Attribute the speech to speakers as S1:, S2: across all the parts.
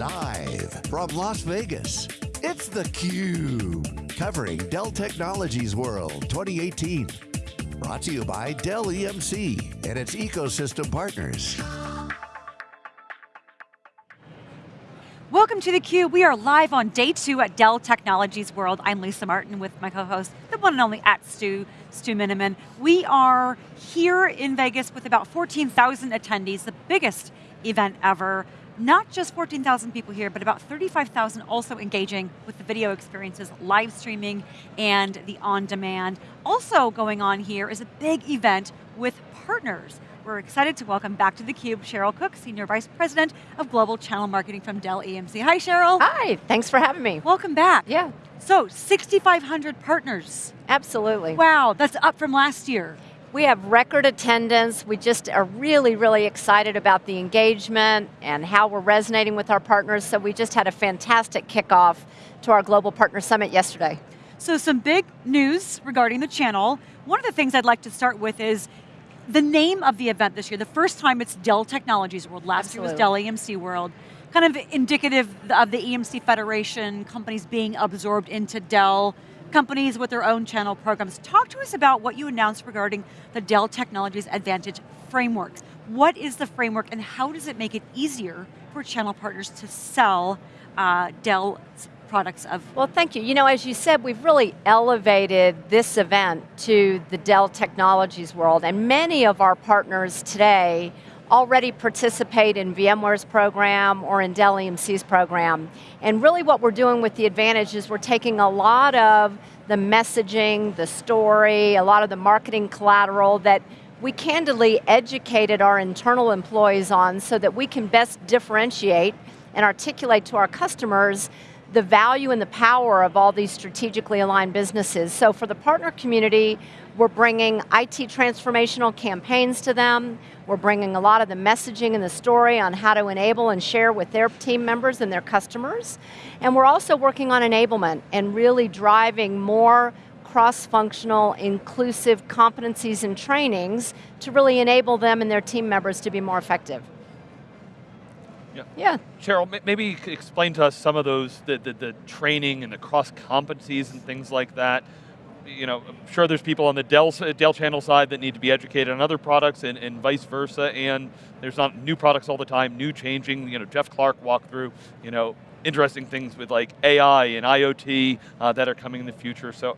S1: Live from Las Vegas, it's theCUBE. Covering Dell Technologies World 2018. Brought to you by Dell EMC and its ecosystem partners.
S2: Welcome to theCUBE. We are live on day two at Dell Technologies World. I'm Lisa Martin with my co-host, the one and only at Stu, Stu Miniman. We are here in Vegas with about 14,000 attendees, the biggest event ever not just 14,000 people here, but about 35,000 also engaging with the video experiences, live streaming, and the on-demand. Also going on here is a big event with partners. We're excited to welcome back to theCUBE Cheryl Cook, Senior Vice President of Global Channel Marketing from Dell EMC. Hi Cheryl.
S3: Hi, thanks for having me.
S2: Welcome back.
S3: Yeah.
S2: So, 6,500 partners.
S3: Absolutely.
S2: Wow, that's up from last year.
S3: We have record attendance. We just are really, really excited about the engagement and how we're resonating with our partners. So we just had a fantastic kickoff to our Global Partner Summit yesterday.
S2: So some big news regarding the channel. One of the things I'd like to start with is the name of the event this year. The first time it's Dell Technologies World. Last Absolutely. year was Dell EMC World. Kind of indicative of the EMC Federation, companies being absorbed into Dell companies with their own channel programs. Talk to us about what you announced regarding the Dell Technologies Advantage Framework. What is the framework and how does it make it easier for channel partners to sell uh, Dell's products of?
S3: Well, thank you. You know, as you said, we've really elevated this event to the Dell Technologies world, and many of our partners today already participate in VMware's program or in Dell EMC's program. And really what we're doing with the Advantage is we're taking a lot of the messaging, the story, a lot of the marketing collateral that we candidly educated our internal employees on so that we can best differentiate and articulate to our customers the value and the power of all these strategically aligned businesses. So for the partner community, we're bringing IT transformational campaigns to them. We're bringing a lot of the messaging and the story on how to enable and share with their team members and their customers. And we're also working on enablement and really driving more cross-functional, inclusive competencies and trainings to really enable them and their team members to be more effective.
S4: Yeah. yeah. Cheryl, maybe you could explain to us some of those, the, the, the training and the cross competencies and things like that you know, I'm sure there's people on the Dell, Dell channel side that need to be educated on other products and, and vice versa, and there's not new products all the time, new changing, you know, Jeff Clarke walked through, you know, interesting things with like AI and IoT uh, that are coming in the future, so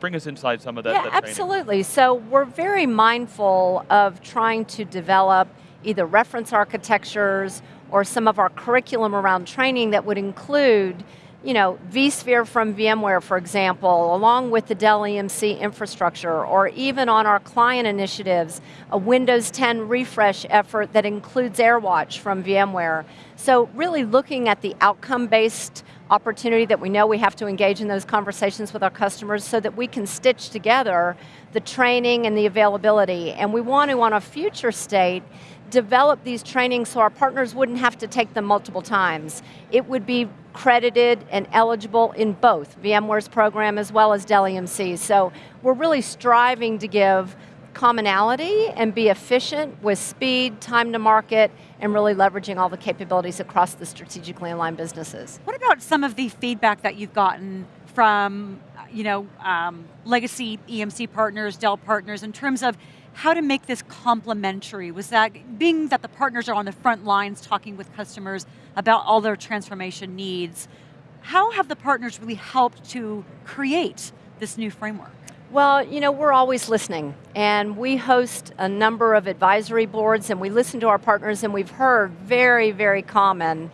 S4: bring us inside some of that,
S3: yeah,
S4: that
S3: absolutely. So we're very mindful of trying to develop either reference architectures or some of our curriculum around training that would include you know, vSphere from VMware, for example, along with the Dell EMC infrastructure, or even on our client initiatives, a Windows 10 refresh effort that includes AirWatch from VMware. So really looking at the outcome-based opportunity that we know we have to engage in those conversations with our customers so that we can stitch together the training and the availability. And we want to, on a future state, develop these trainings so our partners wouldn't have to take them multiple times. It would be credited and eligible in both VMware's program as well as Dell EMC. So we're really striving to give commonality and be efficient with speed, time to market, and really leveraging all the capabilities across the strategically aligned businesses.
S2: What about some of the feedback that you've gotten from you know, um, legacy EMC partners, Dell partners, in terms of how to make this complementary? Was that, being that the partners are on the front lines talking with customers about all their transformation needs, how have the partners really helped to create this new framework?
S3: Well, you know, we're always listening, and we host a number of advisory boards, and we listen to our partners, and we've heard very, very common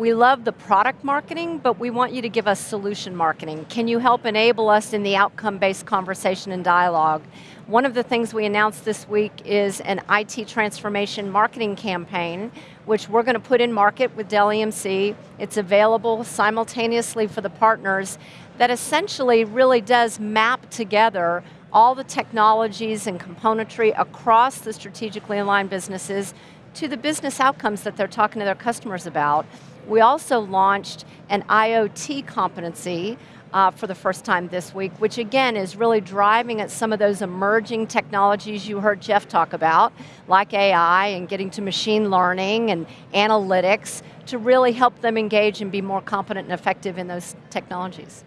S3: we love the product marketing, but we want you to give us solution marketing. Can you help enable us in the outcome-based conversation and dialogue? One of the things we announced this week is an IT transformation marketing campaign, which we're going to put in market with Dell EMC. It's available simultaneously for the partners that essentially really does map together all the technologies and componentry across the strategically aligned businesses to the business outcomes that they're talking to their customers about. We also launched an IoT competency uh, for the first time this week, which again is really driving at some of those emerging technologies you heard Jeff talk about, like AI and getting to machine learning and analytics to really help them engage and be more competent and effective in those technologies.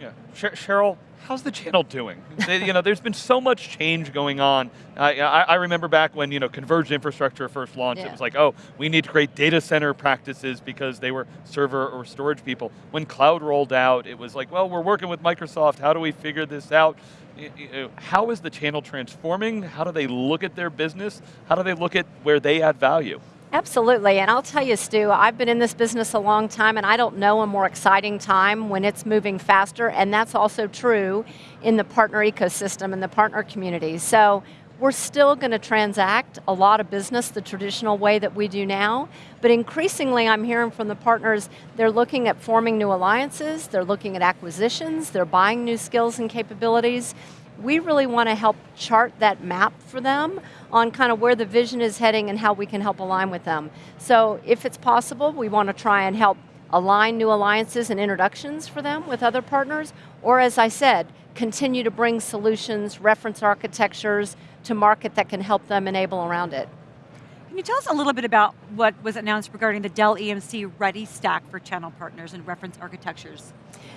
S4: Yeah, Cheryl, how's the channel doing? you know, there's been so much change going on. I, I, remember back when you know converged infrastructure first launched, yeah. it was like, oh, we need to create data center practices because they were server or storage people. When cloud rolled out, it was like, well, we're working with Microsoft, how do we figure this out? Uh, how is the channel transforming? How do they look at their business? How do they look at where they add value?
S3: Absolutely, and I'll tell you, Stu, I've been in this business a long time and I don't know a more exciting time when it's moving faster, and that's also true in the partner ecosystem and the partner community. So we're still going to transact a lot of business the traditional way that we do now, but increasingly I'm hearing from the partners, they're looking at forming new alliances, they're looking at acquisitions, they're buying new skills and capabilities, we really want to help chart that map for them on kind of where the vision is heading and how we can help align with them. So if it's possible, we want to try and help align new alliances and introductions for them with other partners, or as I said, continue to bring solutions, reference architectures to market that can help them enable around it.
S2: Can you tell us a little bit about what was announced regarding the Dell EMC Ready Stack for channel partners and reference architectures?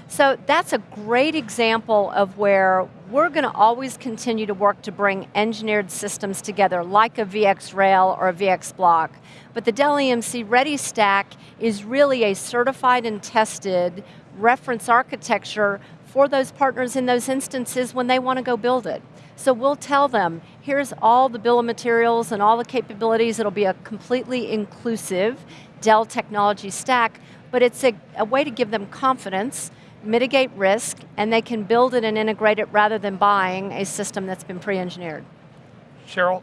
S3: So that's a great example of where we're going to always continue to work to bring engineered systems together, like a VxRail or a VxBlock. But the Dell EMC Ready Stack is really a certified and tested reference architecture for those partners in those instances when they want to go build it. So we'll tell them, here's all the bill of materials and all the capabilities, it'll be a completely inclusive Dell technology stack, but it's a, a way to give them confidence, mitigate risk, and they can build it and integrate it rather than buying a system that's been pre-engineered.
S4: Cheryl,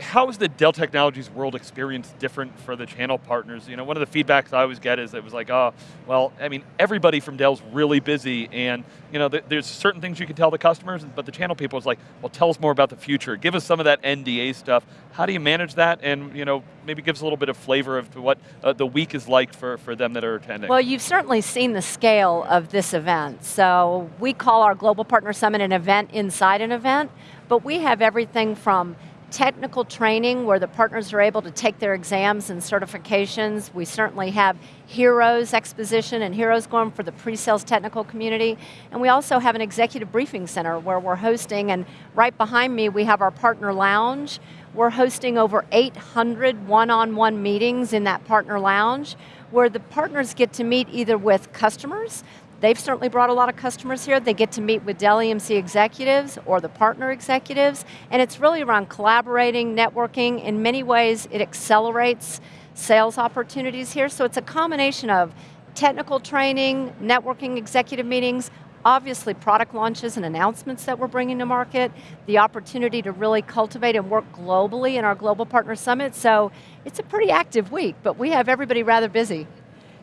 S4: how is the Dell Technologies world experience different for the channel partners? You know, one of the feedbacks I always get is it was like, oh, well, I mean, everybody from Dell's really busy and you know, th there's certain things you can tell the customers, but the channel people is like, well, tell us more about the future. Give us some of that NDA stuff. How do you manage that and you know, maybe give us a little bit of flavor of what uh, the week is like for, for them that are attending?
S3: Well, you've certainly seen the scale of this event. So we call our Global Partner Summit an event inside an event, but we have everything from technical training where the partners are able to take their exams and certifications. We certainly have Heroes Exposition and Heroes going for the pre-sales technical community. And we also have an executive briefing center where we're hosting, and right behind me we have our partner lounge. We're hosting over 800 one-on-one -on -one meetings in that partner lounge where the partners get to meet either with customers, They've certainly brought a lot of customers here. They get to meet with Dell EMC executives or the partner executives, and it's really around collaborating, networking. In many ways, it accelerates sales opportunities here, so it's a combination of technical training, networking, executive meetings, obviously product launches and announcements that we're bringing to market, the opportunity to really cultivate and work globally in our Global Partner Summit, so it's a pretty active week, but we have everybody rather busy.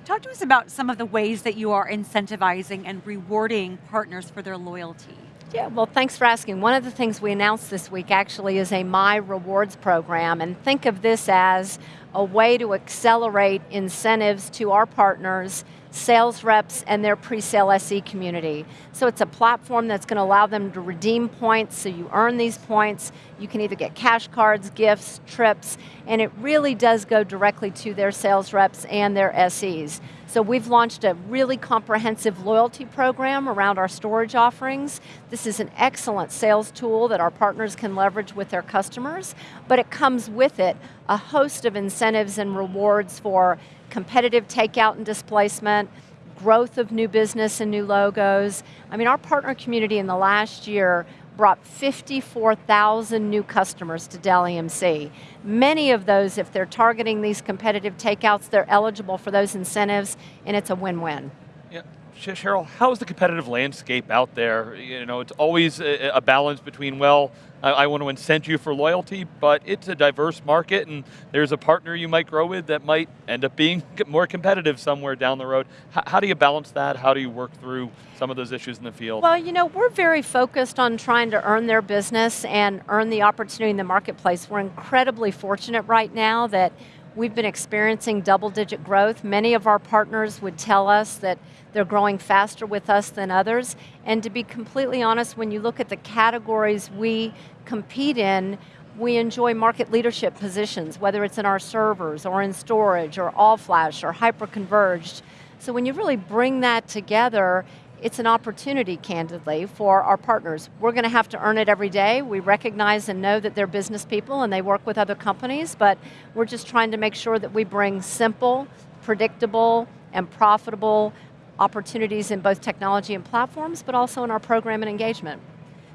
S2: Talk to us about some of the ways that you are incentivizing and rewarding partners for their loyalty.
S3: Yeah, well thanks for asking. One of the things we announced this week actually is a My Rewards program, and think of this as a way to accelerate incentives to our partners, sales reps, and their pre-sale SE community. So it's a platform that's going to allow them to redeem points, so you earn these points, you can either get cash cards, gifts, trips, and it really does go directly to their sales reps and their SEs. So we've launched a really comprehensive loyalty program around our storage offerings. This is an excellent sales tool that our partners can leverage with their customers, but it comes with it a host of incentives and rewards for competitive takeout and displacement, growth of new business and new logos. I mean, our partner community in the last year brought 54,000 new customers to Dell EMC. Many of those, if they're targeting these competitive takeouts, they're eligible for those incentives, and it's a win-win.
S4: Yeah. Cheryl, how is the competitive landscape out there? You know, it's always a, a balance between, well, I, I, want to incent you for loyalty, but it's a diverse market and there's a partner you might grow with that might end up being more competitive somewhere down the road. H how do you balance that? How do you work through some of those issues in the field?
S3: Well, you know, we're very focused on trying to earn their business and earn the opportunity in the marketplace. We're incredibly fortunate right now that We've been experiencing double digit growth. Many of our partners would tell us that they're growing faster with us than others. And to be completely honest, when you look at the categories we compete in, we enjoy market leadership positions, whether it's in our servers or in storage or all flash or hyper-converged. So when you really bring that together, it's an opportunity, candidly, for our partners. We're going to have to earn it every day. We recognize and know that they're business people and they work with other companies, but we're just trying to make sure that we bring simple, predictable, and profitable opportunities in both technology and platforms, but also in our program and engagement.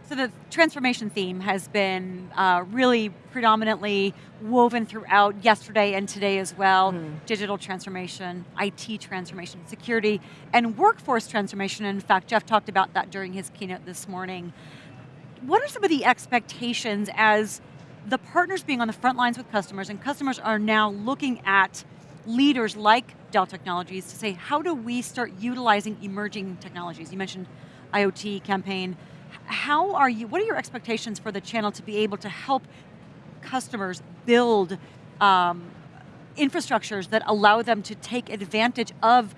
S2: So the transformation theme has been uh, really predominantly woven throughout yesterday and today as well. Mm. Digital transformation, IT transformation, security, and workforce transformation. In fact, Jeff talked about that during his keynote this morning. What are some of the expectations as the partners being on the front lines with customers and customers are now looking at leaders like Dell Technologies to say, how do we start utilizing emerging technologies? You mentioned IoT campaign, how are you, what are your expectations for the channel to be able to help customers build um, infrastructures that allow them to take advantage of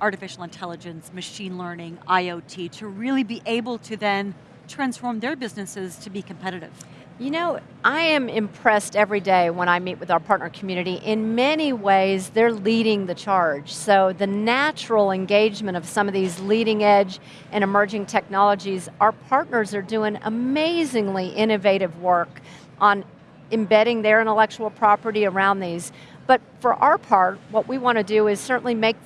S2: artificial intelligence, machine learning, IoT, to really be able to then transform their businesses to be competitive?
S3: You know, I am impressed every day when I meet with our partner community. In many ways, they're leading the charge. So the natural engagement of some of these leading edge and emerging technologies, our partners are doing amazingly innovative work on embedding their intellectual property around these. But for our part, what we want to do is certainly make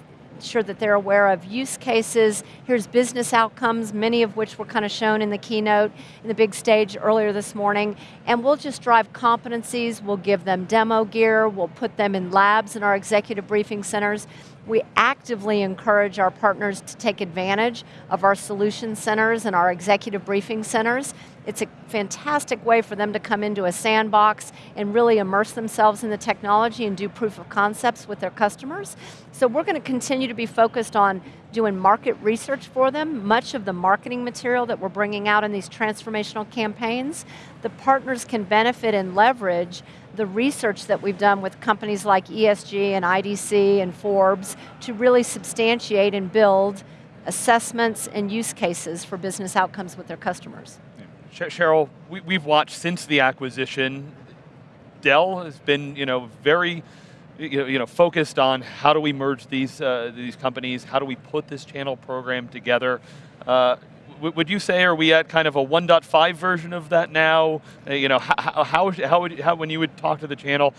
S3: sure that they're aware of use cases. Here's business outcomes, many of which were kind of shown in the keynote, in the big stage earlier this morning. And we'll just drive competencies, we'll give them demo gear, we'll put them in labs in our executive briefing centers. We actively encourage our partners to take advantage of our solution centers and our executive briefing centers. It's a fantastic way for them to come into a sandbox and really immerse themselves in the technology and do proof of concepts with their customers. So we're going to continue to be focused on doing market research for them, much of the marketing material that we're bringing out in these transformational campaigns. The partners can benefit and leverage the research that we've done with companies like ESG and IDC and Forbes to really substantiate and build assessments and use cases for business outcomes with their customers.
S4: Cheryl, we, have watched since the acquisition, Dell has been you know, very you know, focused on how do we merge these, uh, these companies, how do we put this channel program together. Uh, would you say, are we at kind of a 1.5 version of that now? Uh, you know, how, how, how, would, how, when you would talk to the channel,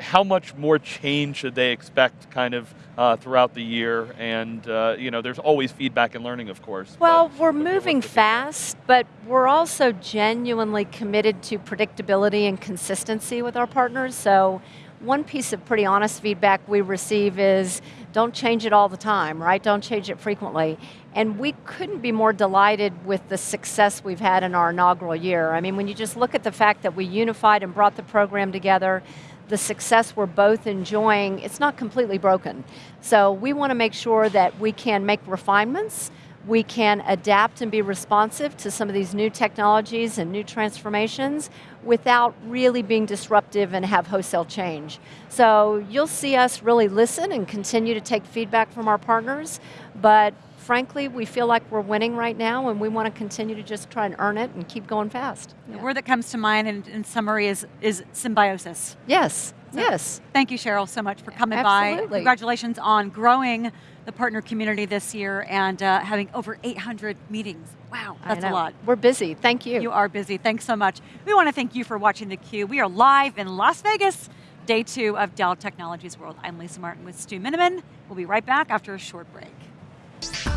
S4: how much more change should they expect kind of uh, throughout the year? And uh, you know, there's always feedback and learning, of course.
S3: Well, we're moving fast, but we're also genuinely committed to predictability and consistency with our partners. So one piece of pretty honest feedback we receive is, don't change it all the time, right? Don't change it frequently. And we couldn't be more delighted with the success we've had in our inaugural year. I mean, when you just look at the fact that we unified and brought the program together, the success we're both enjoying, it's not completely broken. So we want to make sure that we can make refinements, we can adapt and be responsive to some of these new technologies and new transformations without really being disruptive and have wholesale change. So you'll see us really listen and continue to take feedback from our partners, but frankly, we feel like we're winning right now and we want to continue to just try and earn it and keep going fast.
S2: The yeah. word that comes to mind in, in summary is, is symbiosis.
S3: Yes, so yes.
S2: Thank you, Cheryl, so much for coming
S3: Absolutely.
S2: by. Congratulations on growing the partner community this year and uh, having over 800 meetings. Wow, that's a lot.
S3: We're busy, thank you.
S2: You are busy, thanks so much. We want to thank you for watching theCUBE. We are live in Las Vegas, day two of Dell Technologies World. I'm Lisa Martin with Stu Miniman. We'll be right back after a short break.